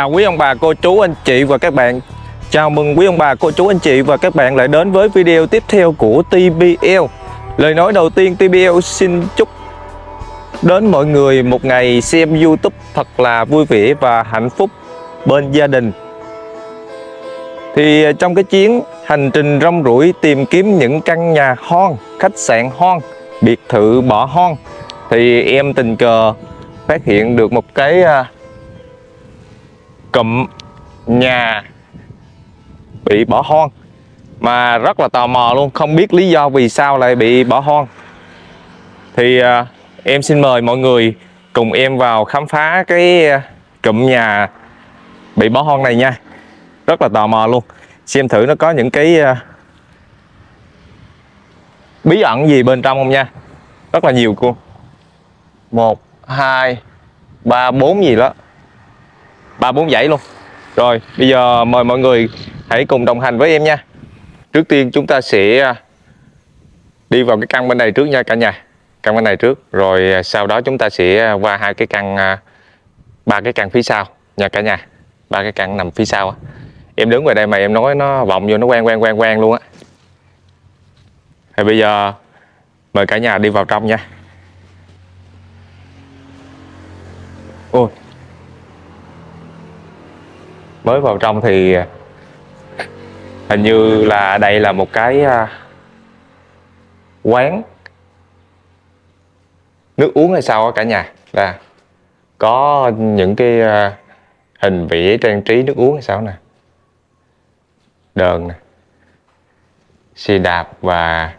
Chào quý ông bà, cô chú, anh chị và các bạn. Chào mừng quý ông bà, cô chú, anh chị và các bạn lại đến với video tiếp theo của TBL Lời nói đầu tiên TBL xin chúc đến mọi người một ngày xem YouTube thật là vui vẻ và hạnh phúc bên gia đình. Thì à, trong cái chuyến hành trình rong ruổi tìm kiếm những căn nhà hoang, khách sạn hoang, biệt thự bỏ hoang Thì em tình cờ phát hiện được một cái à, cụm nhà bị bỏ hoang. Mà rất là tò mò luôn không biết lý do vì sao lại bị bỏ hoang. Thì à, em xin mời mọi người cùng em vào khám phá cái à, cụm nhà bị bỏ hoang này nha. Rất là tò mò luôn. Xem thử nó có những cái à, bí ẩn gì bên trong không nha. Rất là nhiều cô. Một hai ba bốn gì đó ba bốn dãy luôn. Rồi, bây giờ mời mọi người hãy cùng đồng hành với em nha. Trước tiên chúng ta sẽ à, đi vào cái căn bên này trước nha cả nhà. Căn bên này trước. Rồi à, sau đó chúng ta sẽ à, qua hai cái căn ba cái căn phía sau nha cả nhà. Ba cái căn nằm phía sau em đứng ngoài đây mà em nói nó vọng vô, nó quen quen quen quen luôn á. Thì bây giờ mời cả nhà đi vào trong nha. Ôi mới vào trong thì hình như là đây là một cái à, quán. Nước uống hay sao cả nhà. Là có những cái à, hình vẽ trang trí nước uống hay sao nè. Đờn nè. Xe đạp và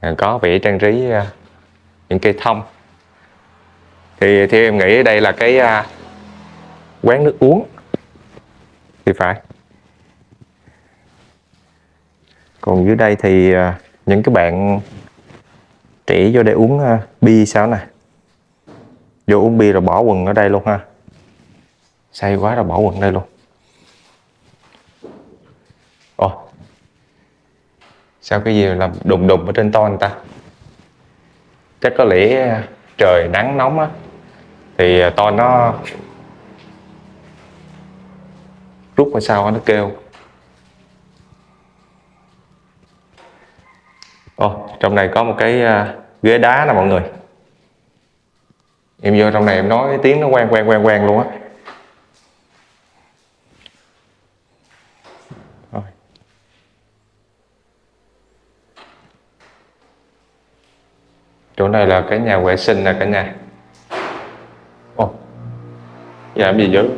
à, có vẽ trang trí những cây thông. Thì theo em nghĩ đây là cái quán nước uống thì phải. Còn dưới đây thì à, những cái bạn trẻ vô đây uống à, bia sao nè? Vô uống bia rồi bỏ quần ở đây luôn ha. Say quá rồi bỏ quần đây luôn. Ồ. Sao cái gì làm đùng đùng ở trên to anh ta? Chắc có lẽ trời nắng nóng á. Thì à, to nó rút qua sau nó kêu. Ồ, trong này có một cái à, ghế đá nè mọi người. Em vô trong này em nói tiếng nó quen quen quen quen luôn á. Chỗ này là cái nhà vệ sinh nè cả nhà. Ồ. Dạ, Làm gì dữ?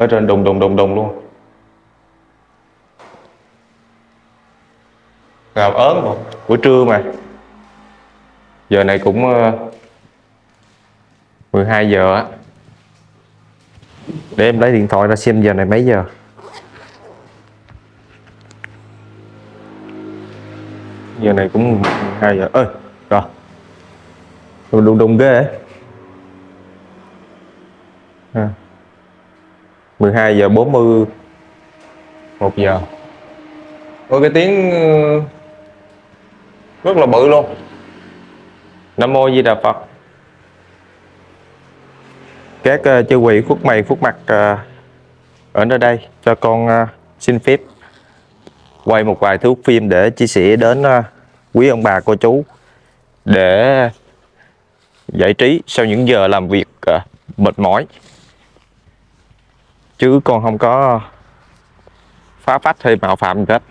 Ở trên đùng đùng đùng đùng luôn. Gạo ớn một buổi trưa mà. Giờ này cũng ờ, 12 giờ á. Để em lấy điện thoại ra xem giờ này mấy giờ. Giờ này cũng 12 giờ. Ơi rồi. Đùng đùng ghê. À. 12 giờ 40 1 giờ. Ôi cái tiếng ờ, rất là bự luôn. Nam Mô Di Đà Phật. Các uh, chư quỷ khuất mày khuất mặt uh, ở nơi đây cho con uh, xin phép quay một vài thước phim để chia sẻ đến uh, quý ông bà cô chú để giải trí sau những giờ làm việc uh, mệt mỏi chứ con không có phá phách hay mạo phạm gì hết.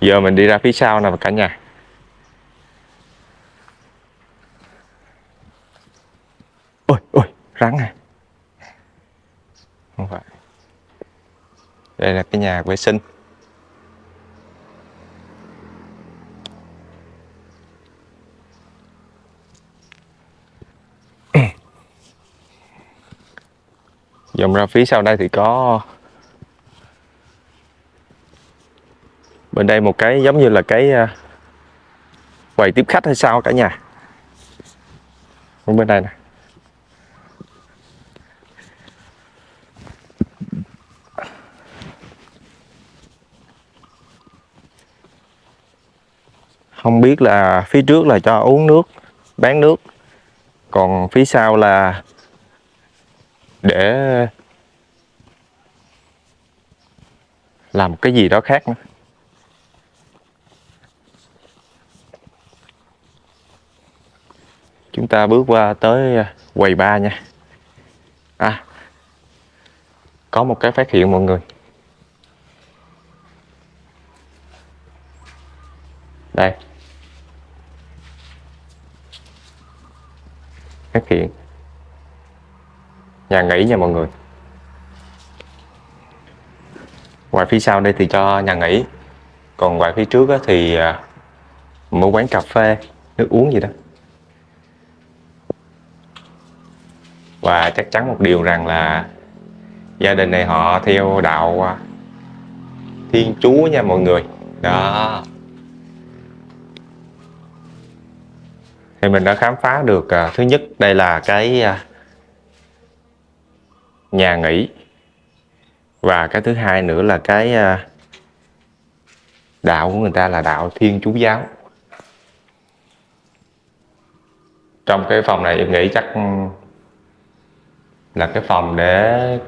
Giờ mình đi ra phía sau nè, cả nhà. Ôi ôi, rắn à. Không phải. Đây là cái nhà vệ sinh. Dòng ra phía sau đây thì có. Bên đây một cái giống như là cái à, quầy tiếp khách hay sao cả nhà. Bên đây nè. Không biết là phía trước là cho uống nước, bán nước. Còn phía sau là để làm cái gì đó khác nữa. Chúng ta bước qua tới à, quầy ba nha. À có một cái phát hiện mọi người đây phát hiện nghỉ nha mọi người. Ngoài phía sau đây thì cho nhà nghỉ. Còn ngoài phía trước thì à, một quán cà phê, nước uống gì đó. Và chắc chắn một điều rằng là gia đình này họ theo đạo à, thiên chúa nha mọi người. Đó. Thì mình đã khám phá được à, thứ nhất đây là cái nhà nghỉ. Và cái thứ hai nữa là cái à, đạo của người ta là đạo thiên chúa giáo. Trong cái phòng này em nghĩ chắc là cái phòng để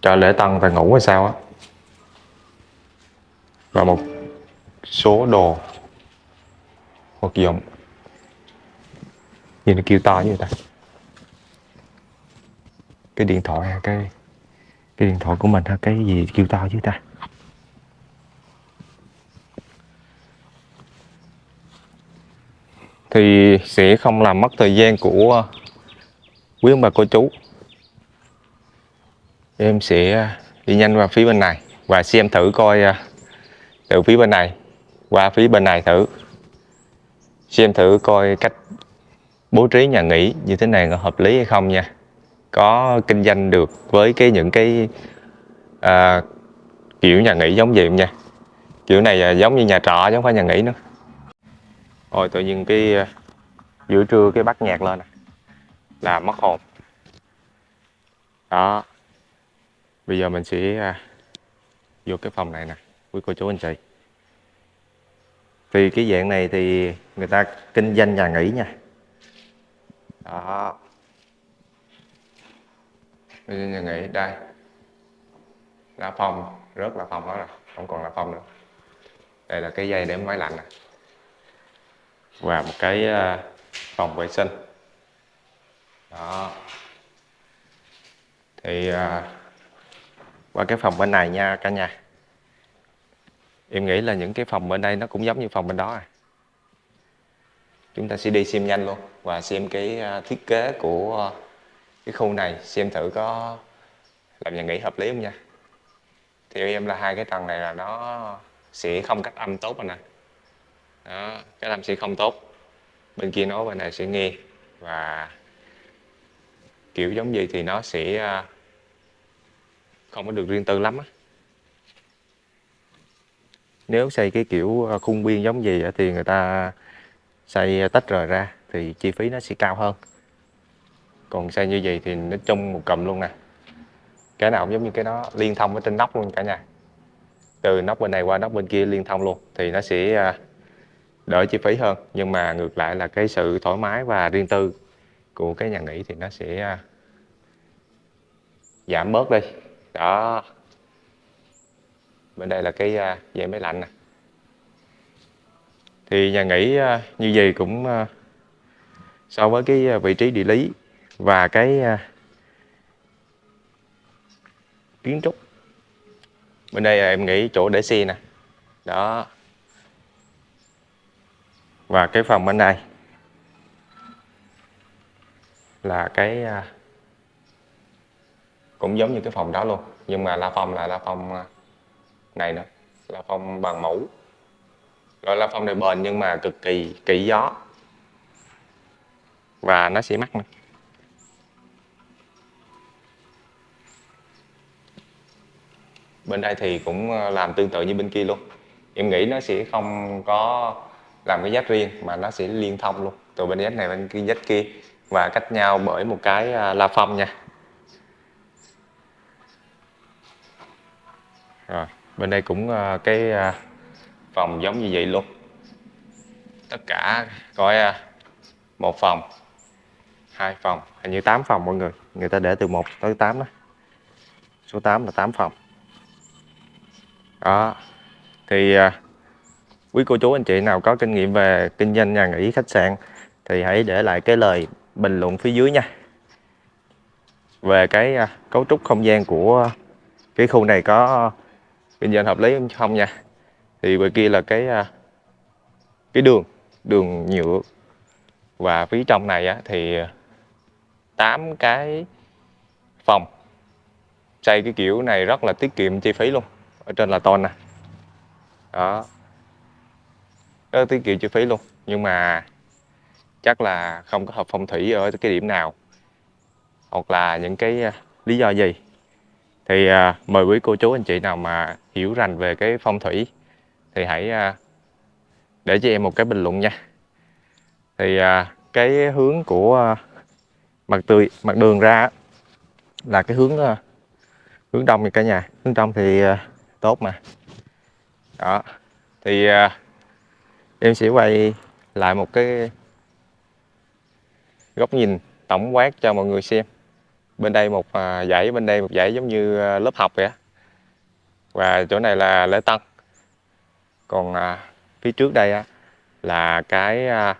cho lễ tân ta ngủ hay sao á. Và một số đồ vật dụng. Nhìn nó kêu to như vậy ta cái điện thoại hay cái cái điện thoại của mình hay cái gì kêu to chứ ta? Thì sẽ không làm mất thời gian của quý ông bà cô chú. Em sẽ đi nhanh vào phía bên này và xem thử coi à, từ phía bên này qua phía bên này thử. Xem thử coi cách bố trí nhà nghỉ như thế này có hợp lý hay không nha có kinh doanh được với cái những cái à, kiểu nhà nghỉ giống vậy không nha? Kiểu này à, giống như nhà trọ chứ không phải nhà nghỉ nữa. Ôi tự nhiên cái à, giữa trưa cái bắt nhạc lên là mất hồn. Đó. Bây giờ mình sẽ à, vô cái phòng này nè quý cô chú anh chị. Thì cái dạng này thì người ta kinh doanh nhà nghỉ nha. Đó bây giờ nhà nghỉ đây. Là phòng rớt là phòng đó rồi không còn là phòng nữa. Đây là cái dây để máy lạnh này và một cái ờ, phòng vệ sinh. Đó. Thì à, qua cái phòng bên này nha cả nhà. Em nghĩ là những cái phòng bên đây nó cũng giống như phòng bên đó à. Chúng ta sẽ đi xem nhanh luôn và xem cái ờ, thiết kế của cái khu này, xem thử có làm nhà nghỉ hợp lý không nha. Theo em là hai cái tầng này là nó sẽ không cách âm tốt anh nè đó, cái âm sẽ không tốt. Bên kia nói bên này sẽ nghe và kiểu giống gì thì nó sẽ à, không có được riêng tư lắm á. Nếu xây cái kiểu à, khung biên giống gì thì người ta xây tách rời ra thì chi phí nó sẽ cao hơn còn xe như vậy thì nó chung một cầm luôn nè. Cái nào cũng giống như cái đó, liên thông với trên nóc luôn cả nhà. Từ nóc bên này qua nóc bên kia liên thông luôn, thì nó sẽ à, đỡ chi phí hơn. Nhưng mà ngược lại là cái sự thoải mái và riêng tư của cái nhà nghỉ thì nó sẽ à, giảm bớt đi. Đó. Bên đây là cái à, dây máy lạnh nè. Thì nhà nghỉ như vậy cũng so với cái vị trí địa lý và cái à, kiến trúc. Bên đây là em nghĩ chỗ để xe nè. Đó. Và cái phòng bên này là cái à, cũng giống như cái phòng đó luôn, nhưng mà la phong là la phong à, này nữa la phong bằng mũ gọi la phong này bền nhưng mà cực kỳ kỹ gió. Và nó sẽ mắc nữa. Bên đây thì cũng ờ, làm tương tự như bên kia luôn. Em nghĩ nó sẽ không có làm cái dách riêng, mà nó sẽ liên thông luôn. Từ bên dách này bên kia dách kia. Và cách nhau bởi một cái à, la phong nha. Rồi, bên đây cũng ờ, cái à, phòng giống như vậy luôn. Tất cả, coi à, một phòng, hai phòng, hình như 8 phòng mọi người. Người ta để từ 1 tới 8 đó. Số 8 là 8 phòng đó. Thì à, quý cô chú anh chị nào có kinh nghiệm về kinh doanh nhà nghỉ khách sạn thì hãy để lại cái lời bình luận phía dưới nha. Về cái à, cấu trúc không gian của cái khu này có kinh doanh hợp lý không nha. Thì bên kia là cái à, cái đường đường nhựa. Và phía trong này á, thì à, 8 cái phòng. Xây cái kiểu này rất là tiết kiệm chi phí luôn ở trên là tôn nè. Đó. Rất tiết kiệm chi phí luôn. Nhưng mà chắc là không có hợp phong thủy ở cái điểm nào. Hoặc là những cái à, lý do gì. Thì à, mời quý cô chú anh chị nào mà hiểu rành về cái phong thủy thì hãy à, để cho em một cái bình luận nha. Thì à, cái hướng của à, mặt tươi mặt đường ra là cái hướng à, hướng đông thì cả nhà. Hướng đông thì à, tốt mà. Đó. Thì à, em sẽ quay lại một cái góc nhìn tổng quát cho mọi người xem. Bên đây một à, dãy bên đây một dãy giống như à, lớp học vậy và chỗ này là lễ tân. Còn à, phía trước đây á, là cái à,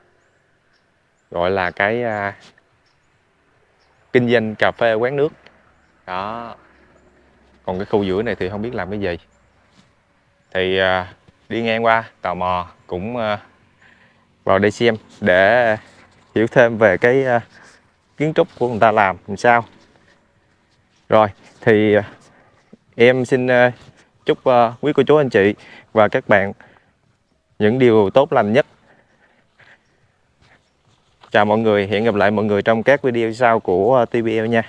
gọi là cái à, kinh doanh cà phê quán nước. Đó. Còn cái khu giữa này thì không biết làm cái gì thì à, đi ngang qua, tò mò, cũng à, vào đây xem để hiểu thêm về cái à, kiến trúc của người ta làm làm sao. Rồi, thì em xin chúc quý cô chú anh chị và các bạn những điều tốt lành nhất. Chào mọi người, hẹn gặp lại mọi người trong các video sau của TVL nha.